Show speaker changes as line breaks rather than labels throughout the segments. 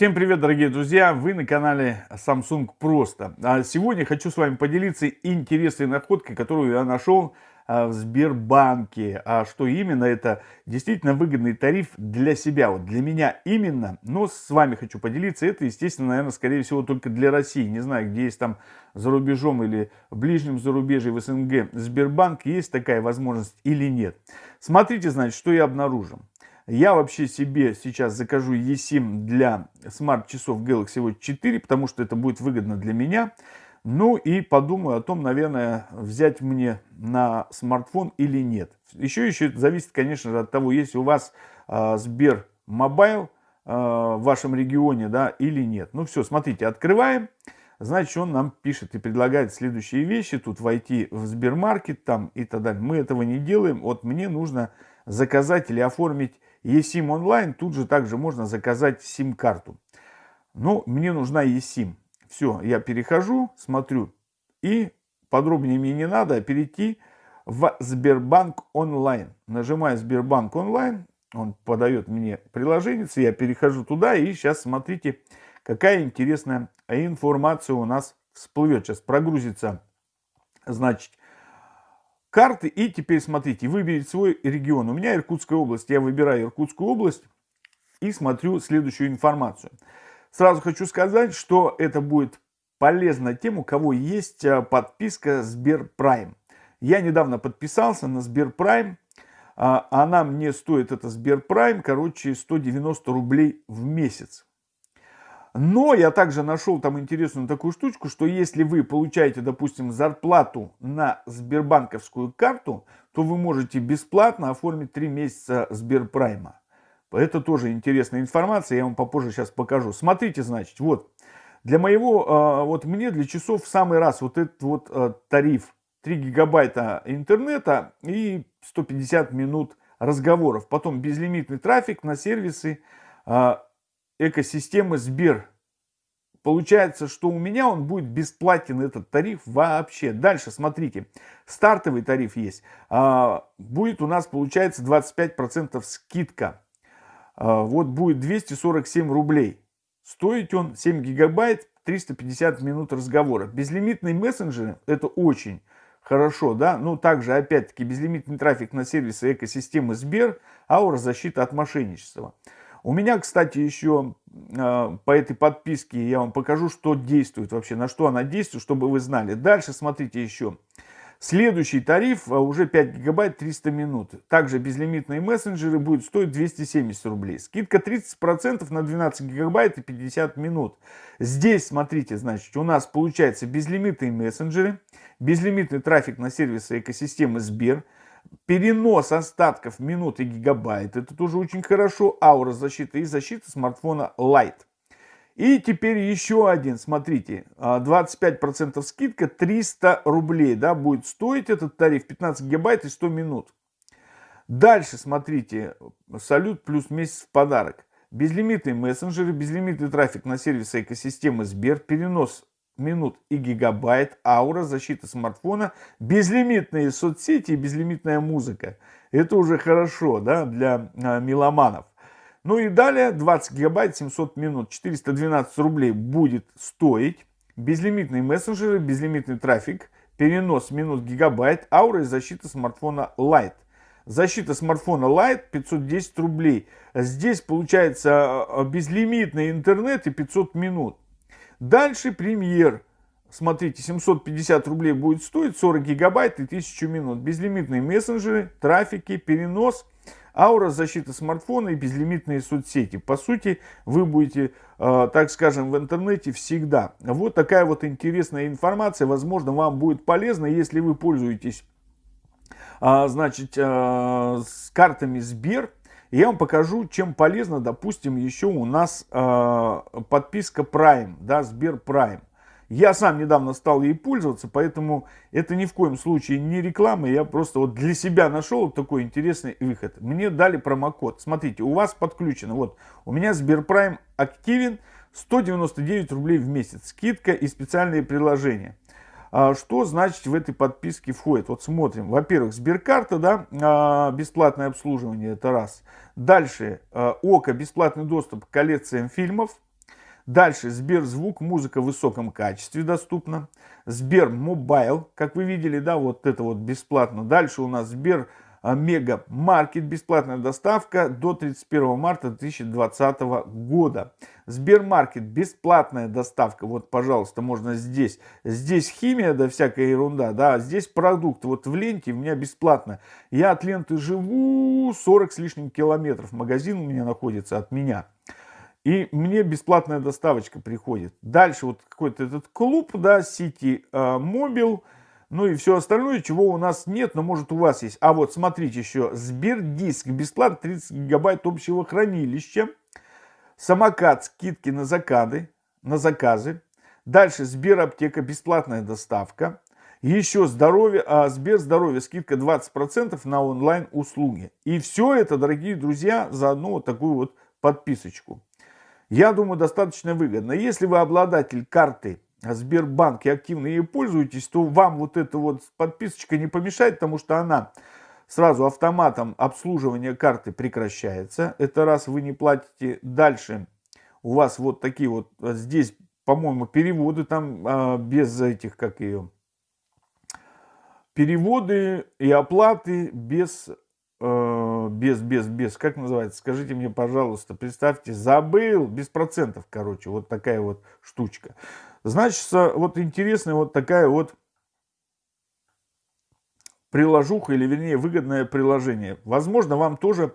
Всем привет, дорогие друзья! Вы на канале Samsung Просто. А сегодня хочу с вами поделиться интересной находкой, которую я нашел а, в Сбербанке. А что именно? Это действительно выгодный тариф для себя, вот для меня именно. Но с вами хочу поделиться. Это, естественно, наверное, скорее всего, только для России. Не знаю, где есть там за рубежом или в ближнем зарубежье, в СНГ Сбербанк, есть такая возможность или нет. Смотрите, значит, что я обнаружил. Я вообще себе сейчас закажу eSIM для смарт-часов Galaxy Watch 4, потому что это будет выгодно для меня. Ну и подумаю о том, наверное, взять мне на смартфон или нет. Еще еще зависит, конечно же, от того, есть у вас э, Сбер Мобайл э, в вашем регионе, да, или нет. Ну все, смотрите, открываем. Значит, он нам пишет и предлагает следующие вещи. Тут войти в Сбермаркет там и так далее. Мы этого не делаем. Вот мне нужно заказать или оформить eSIM онлайн, тут же также можно заказать сим-карту. Ну, мне нужна eSIM. Все, я перехожу, смотрю. И подробнее мне не надо перейти в Сбербанк онлайн. Нажимаю Сбербанк онлайн, он подает мне приложение, я перехожу туда и сейчас смотрите, какая интересная информация у нас всплывет. Сейчас прогрузится, значит, карты. И теперь смотрите, выберите свой регион. У меня Иркутская область. Я выбираю Иркутскую область и смотрю следующую информацию. Сразу хочу сказать, что это будет полезно тем, у кого есть а, подписка Сберпрайм. Я недавно подписался на Сберпрайм. А, она мне стоит, это Сберпрайм, короче, 190 рублей в месяц. Но я также нашел там интересную такую штучку, что если вы получаете, допустим, зарплату на Сбербанковскую карту, то вы можете бесплатно оформить 3 месяца Сберпрайма. Это тоже интересная информация, я вам попозже сейчас покажу. Смотрите, значит, вот, для моего, а, вот мне для часов в самый раз вот этот вот а, тариф 3 гигабайта интернета и 150 минут разговоров. Потом безлимитный трафик на сервисы, а, экосистемы Сбер. Получается, что у меня он будет бесплатен, этот тариф вообще. Дальше, смотрите, стартовый тариф есть. А, будет у нас, получается, 25% скидка. А, вот будет 247 рублей. Стоить он 7 гигабайт, 350 минут разговора. Безлимитные мессенджеры, это очень хорошо, да. Ну, также, опять-таки, безлимитный трафик на сервисы экосистемы Сбер, аура защита от мошенничества. У меня, кстати, еще э, по этой подписке я вам покажу, что действует вообще, на что она действует, чтобы вы знали. Дальше смотрите еще. Следующий тариф а, уже 5 гигабайт 300 минут. Также безлимитные мессенджеры будут стоить 270 рублей. Скидка 30% на 12 гигабайт и 50 минут. Здесь, смотрите, значит, у нас получается безлимитные мессенджеры, безлимитный трафик на сервисы экосистемы Сбер, Перенос остатков минут и гигабайт. Это тоже очень хорошо. Аура защиты и защита смартфона Light. И теперь еще один, смотрите, 25% а, скидка, 300 рублей, да, будет стоить этот тариф 15 гигабайт и 100 минут. Дальше, смотрите, салют плюс месяц в подарок. Безлимитные мессенджеры, безлимитный трафик на сервисы экосистемы Сбер, перенос минут и гигабайт, аура, защита смартфона, безлимитные соцсети и безлимитная музыка. Это уже хорошо да, для а, меломанов. Ну и далее 20 гигабайт 700 минут 412 рублей будет стоить. Безлимитные мессенджеры, безлимитный трафик, перенос минут гигабайт, аура и защита смартфона Lite. Защита смартфона Lite 510 рублей. Здесь получается а, безлимитный интернет и 500 минут. Дальше премьер. Смотрите, 750 рублей будет стоить 40 гигабайт и 1000 минут. Безлимитные мессенджеры, трафики, перенос, аура защита смартфона и безлимитные соцсети. По сути, вы будете, э, так скажем, в интернете всегда. Вот такая вот интересная информация. Возможно, вам будет полезно, если вы пользуетесь э, значит, э, с картами Сбер я вам покажу, чем полезно, допустим, еще у нас э, подписка Prime, да, Сбер Prime. Я сам недавно стал ей пользоваться, поэтому это ни в коем случае не реклама. Я просто вот для себя нашел такой интересный выход. Мне дали промокод. Смотрите, у вас подключено. Вот у меня Сберпрайм активен. 199 рублей в месяц. Скидка и специальные приложения. А что значит в этой подписке входит? Вот смотрим. Во-первых, Сберкарта, да, а, бесплатное обслуживание, это раз. Дальше, а, Okko, бесплатный доступ к коллекциям фильмов. Дальше Сберзвук, музыка в высоком качестве доступна. Сбер Мобайл, как вы видели, да, вот это вот бесплатно. Дальше у нас Сбер Мега Маркет, бесплатная доставка до 31 марта 2020 года. Сбермаркет, бесплатная доставка, вот, пожалуйста, можно здесь. Здесь химия, да, всякая ерунда, да, здесь продукт, вот в ленте у меня бесплатно. Я от ленты живу 40 с лишним километров, магазин у меня находится от меня. И мне бесплатная доставочка приходит. Дальше вот какой-то этот клуб, да, City Mobile, ну и все остальное, чего у нас нет, но может у вас есть. А вот смотрите еще, Сбердиск, бесплатно 30 гигабайт общего хранилища. Самокат, скидки на заказы, на заказы. Дальше Сбераптека, бесплатная доставка. Еще здоровье, а Сбер здоровье, скидка 20% на онлайн услуги. И все это, дорогие друзья, за одну вот такую вот подписочку. Я думаю, достаточно выгодно. Если вы обладатель карты Сбербанк и активно ей пользуетесь, то вам вот эта вот подписочка не помешает, потому что она сразу автоматом обслуживания карты прекращается. Это раз вы не платите. Дальше у вас вот такие вот, здесь, по-моему, переводы там а, без этих, как ее, переводы и оплаты без без, без, без, как называется, скажите мне, пожалуйста, представьте, забыл, без процентов, короче, вот такая вот штучка. Значит, вот интересная вот такая вот приложуха, или вернее выгодное приложение. Возможно, вам тоже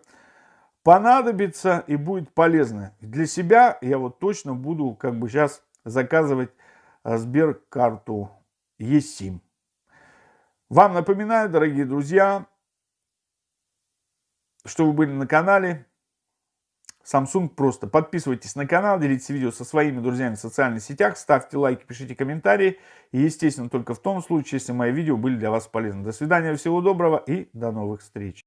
понадобится и будет полезно. Для себя я вот точно буду как бы сейчас заказывать э, Сберкарту eSIM. Вам напоминаю, дорогие друзья, что вы были на канале Samsung просто. Подписывайтесь на канал, делитесь видео со своими друзьями в социальных сетях, ставьте лайки, пишите комментарии. И, естественно, только в том случае, если мои видео были для вас полезны. До свидания, всего доброго и до новых встреч.